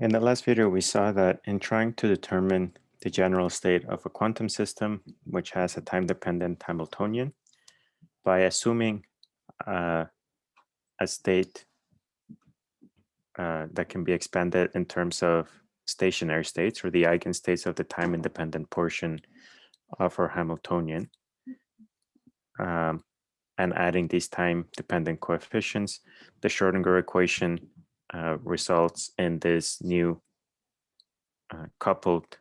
In the last video, we saw that in trying to determine the general state of a quantum system, which has a time-dependent Hamiltonian, by assuming uh, a state uh, that can be expanded in terms of stationary states or the eigenstates of the time-independent portion of our Hamiltonian, um, and adding these time-dependent coefficients, the Schrodinger equation uh, results in this new uh, coupled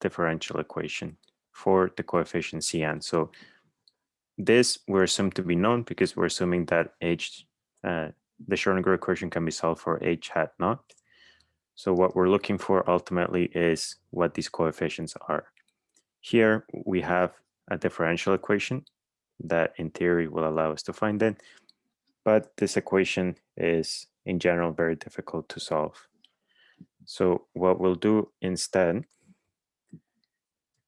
differential equation for the coefficient Cn. So this we're to be known because we're assuming that h, uh, the Schrodinger equation can be solved for h hat naught. So what we're looking for ultimately is what these coefficients are. Here we have a differential equation that in theory will allow us to find it, but this equation is in general very difficult to solve. So what we'll do instead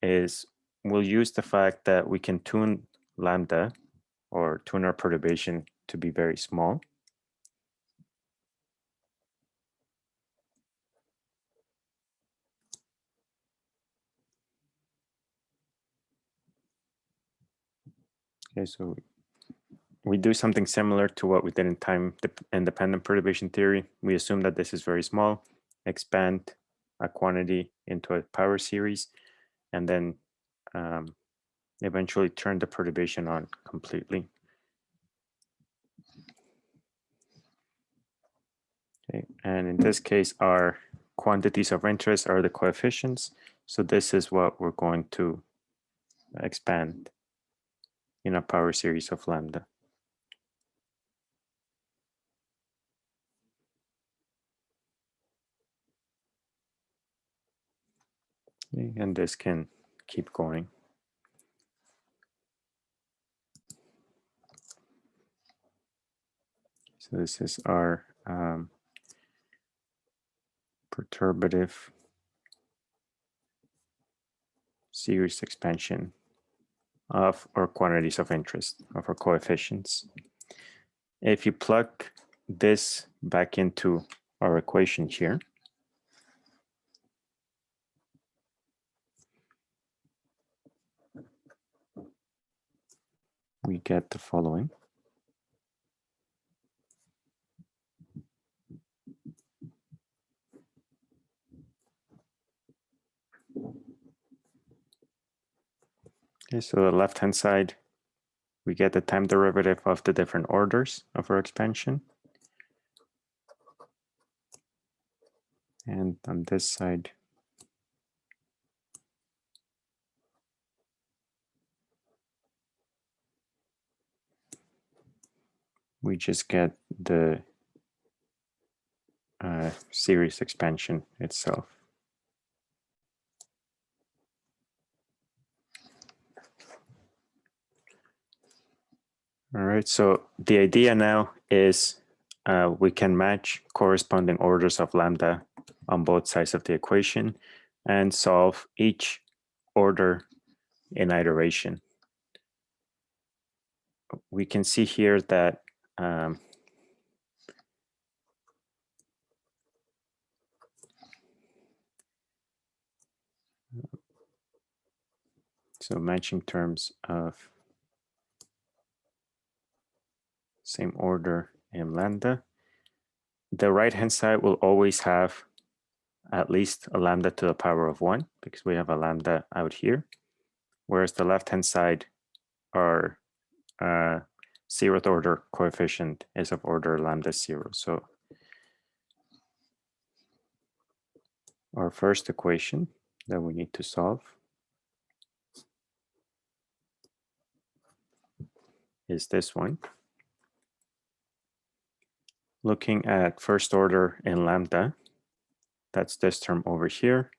is we'll use the fact that we can tune lambda or tune our perturbation to be very small. Okay, so we do something similar to what we did in time independent perturbation theory. We assume that this is very small, expand a quantity into a power series, and then um, eventually turn the perturbation on completely. Okay, and in this case, our quantities of interest are the coefficients. So this is what we're going to expand in a power series of lambda. And this can keep going. So this is our um, perturbative series expansion of our quantities of interest, of our coefficients. If you plug this back into our equation here, we get the following. Okay, so the left-hand side, we get the time derivative of the different orders of our expansion. And on this side, we just get the uh, series expansion itself. All right, so the idea now is uh, we can match corresponding orders of lambda on both sides of the equation and solve each order in iteration. We can see here that um, so matching terms of same order in lambda. The right hand side will always have at least a lambda to the power of one because we have a lambda out here. Whereas the left hand side are uh, zeroth order coefficient is of order lambda zero. So our first equation that we need to solve is this one. Looking at first order in lambda, that's this term over here.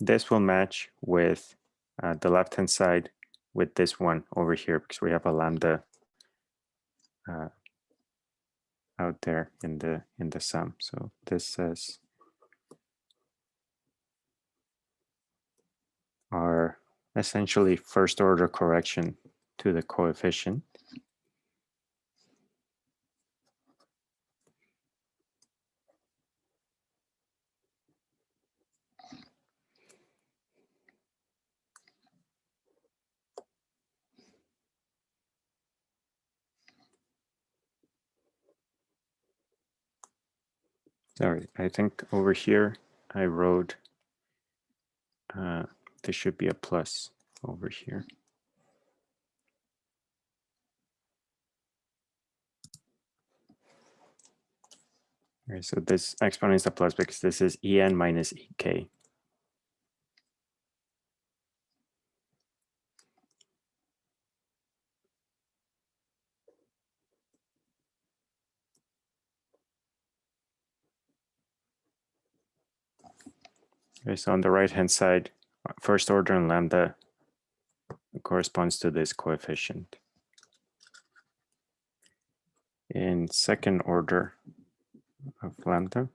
This will match with uh, the left-hand side with this one over here because we have a lambda uh, out there in the in the sum. So this says our essentially first order correction to the coefficient. Sorry, I think over here I wrote, uh, there should be a plus over here. Okay, so this exponent is a plus because this is en minus ek. Okay, so on the right hand side, first order and lambda corresponds to this coefficient. In second order of lambda,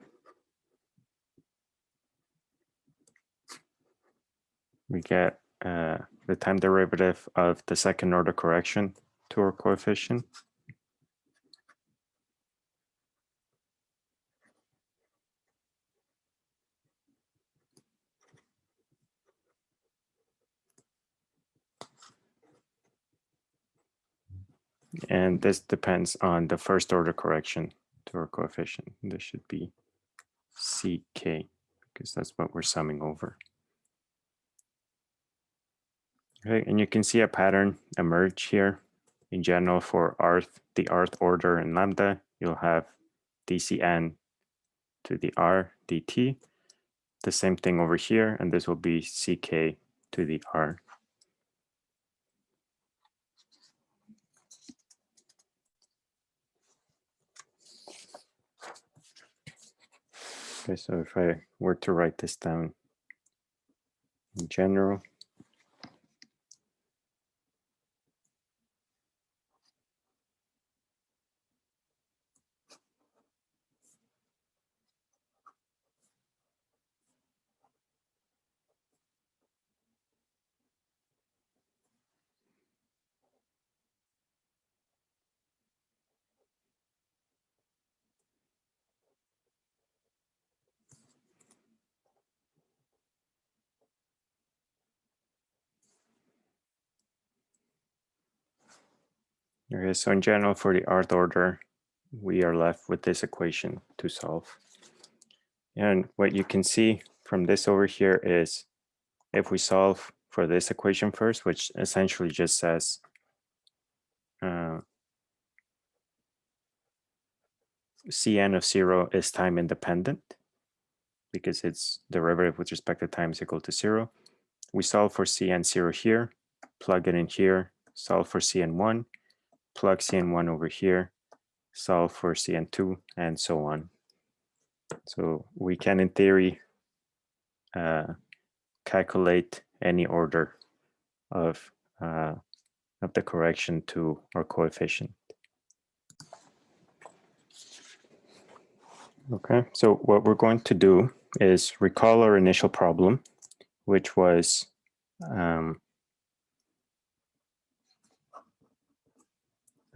we get uh, the time derivative of the second order correction to our coefficient. And this depends on the first order correction to our coefficient. This should be CK because that's what we're summing over. Okay, and you can see a pattern emerge here. In general, for rth, the rth order in lambda, you'll have dcn to the r dt. The same thing over here, and this will be ck to the r. so if I were to write this down in general, Okay, so in general, for the rth order, we are left with this equation to solve. And what you can see from this over here is if we solve for this equation first, which essentially just says uh, Cn of zero is time independent because its derivative with respect to time is equal to zero. We solve for Cn zero here, plug it in here, solve for Cn1, plug Cn1 over here, solve for Cn2, and so on. So we can, in theory, uh, calculate any order of, uh, of the correction to our coefficient. Okay, so what we're going to do is recall our initial problem, which was um,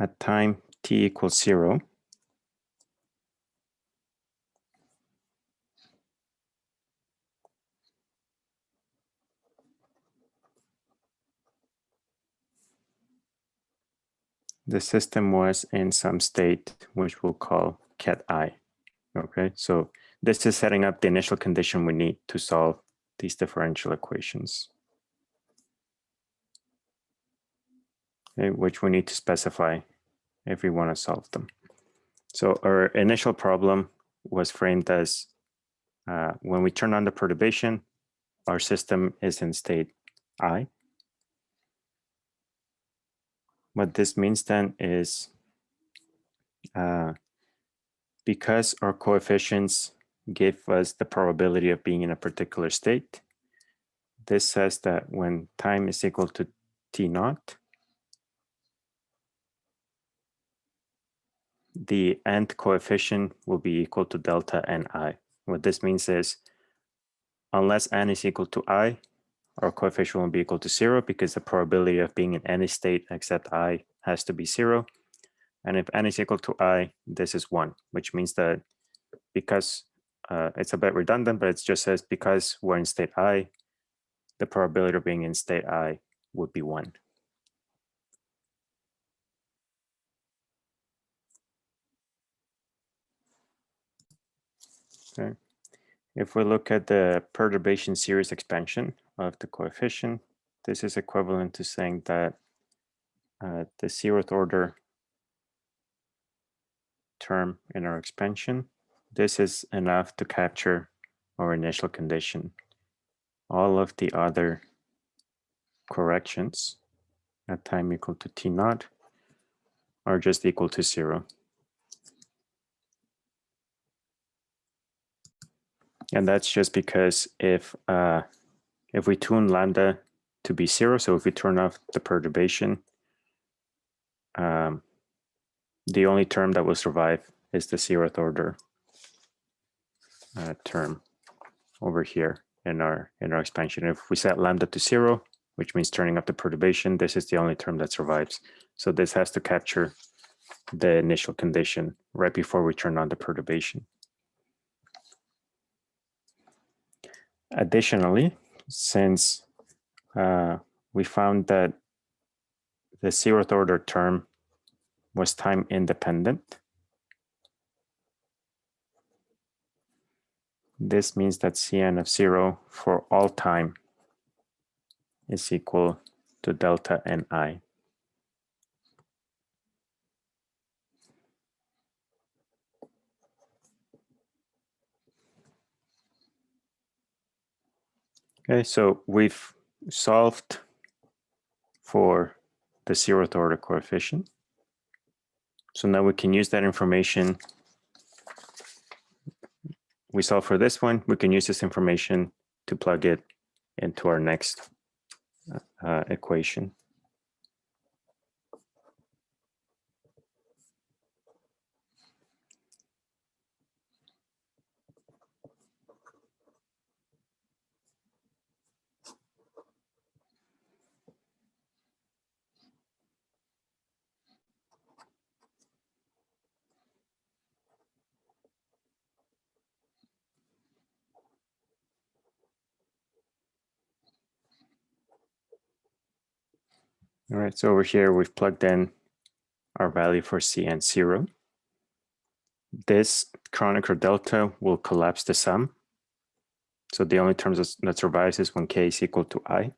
at time t equals zero, the system was in some state which we'll call ket i. Okay, so this is setting up the initial condition we need to solve these differential equations. Okay, which we need to specify if we want to solve them. So our initial problem was framed as uh, when we turn on the perturbation, our system is in state i. What this means then is uh, because our coefficients give us the probability of being in a particular state, this says that when time is equal to t naught, the nth coefficient will be equal to delta ni. What this means is unless n is equal to i, our coefficient will be equal to zero because the probability of being in any state except i has to be zero. And if n is equal to i, this is one, which means that because uh, it's a bit redundant, but it just says because we're in state i, the probability of being in state i would be one. If we look at the perturbation series expansion of the coefficient, this is equivalent to saying that uh, the zeroth order term in our expansion, this is enough to capture our initial condition. All of the other corrections at time equal to t naught are just equal to zero. And that's just because if uh, if we tune lambda to be zero, so if we turn off the perturbation, um, the only term that will survive is the zeroth order uh, term over here in our in our expansion. If we set lambda to zero, which means turning up the perturbation, this is the only term that survives. So this has to capture the initial condition right before we turn on the perturbation. Additionally, since uh, we found that the zeroth order term was time independent, this means that Cn of zero for all time is equal to delta Ni. Okay, so we've solved for the zeroth order coefficient. So now we can use that information. We solve for this one. We can use this information to plug it into our next uh, equation. All right, so over here, we've plugged in our value for Cn zero. This Kronecker delta will collapse the sum. So the only terms that survives is when k is equal to i.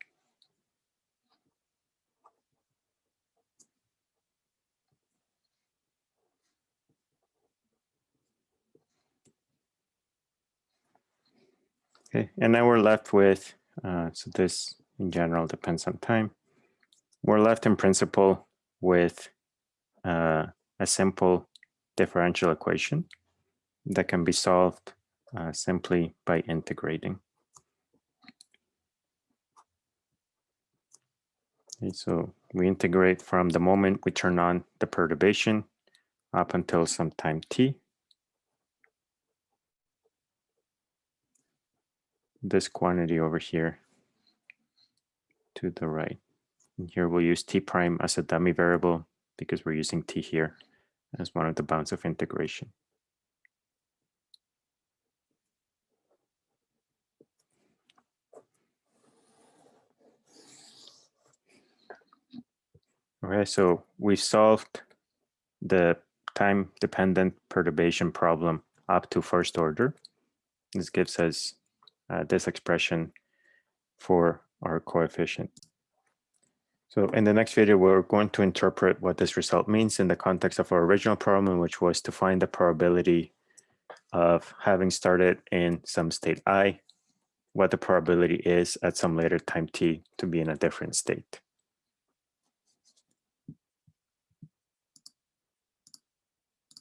Okay, and now we're left with, uh, so this in general depends on time we're left in principle with uh, a simple differential equation that can be solved uh, simply by integrating. Okay, so we integrate from the moment we turn on the perturbation up until some time t. This quantity over here to the right. And here we'll use t prime as a dummy variable because we're using t here as one of the bounds of integration. Okay, so we've solved the time-dependent perturbation problem up to first order. This gives us uh, this expression for our coefficient. So in the next video, we're going to interpret what this result means in the context of our original problem, which was to find the probability of having started in some state i, what the probability is at some later time t to be in a different state.